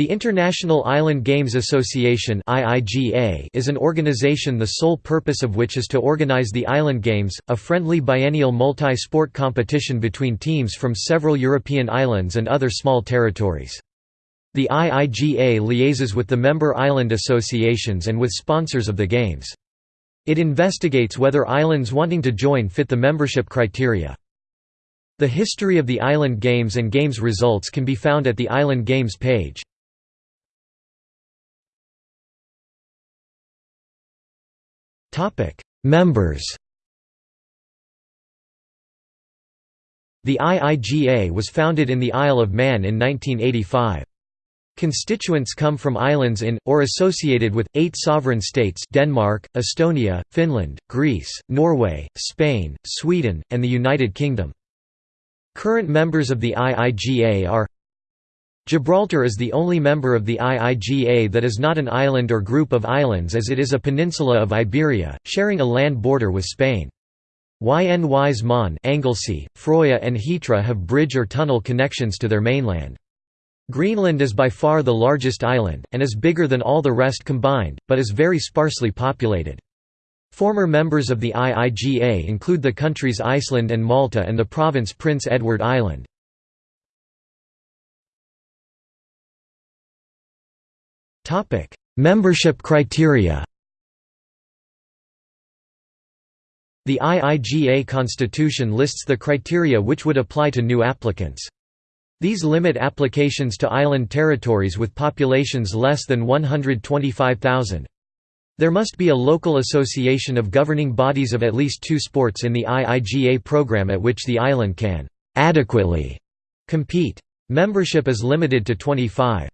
The International Island Games Association is an organization the sole purpose of which is to organize the Island Games, a friendly biennial multi-sport competition between teams from several European islands and other small territories. The IIGA liaises with the member island associations and with sponsors of the Games. It investigates whether islands wanting to join fit the membership criteria. The history of the Island Games and Games results can be found at the Island Games page. Members The IIGA was founded in the Isle of Man in 1985. Constituents come from islands in, or associated with, eight sovereign states Denmark, Estonia, Finland, Greece, Norway, Spain, Sweden, and the United Kingdom. Current members of the IIGA are Gibraltar is the only member of the IIGA that is not an island or group of islands as it is a peninsula of Iberia, sharing a land border with Spain. Ynys Môn Anglesey, Froya and Hitra have bridge or tunnel connections to their mainland. Greenland is by far the largest island, and is bigger than all the rest combined, but is very sparsely populated. Former members of the IIGA include the countries Iceland and Malta and the province Prince Edward Island. Membership criteria. The IIGA constitution lists the criteria which would apply to new applicants. These limit applications to island territories with populations less than 125,000. There must be a local association of governing bodies of at least two sports in the IIGA program at which the island can adequately compete. Membership is limited to 25.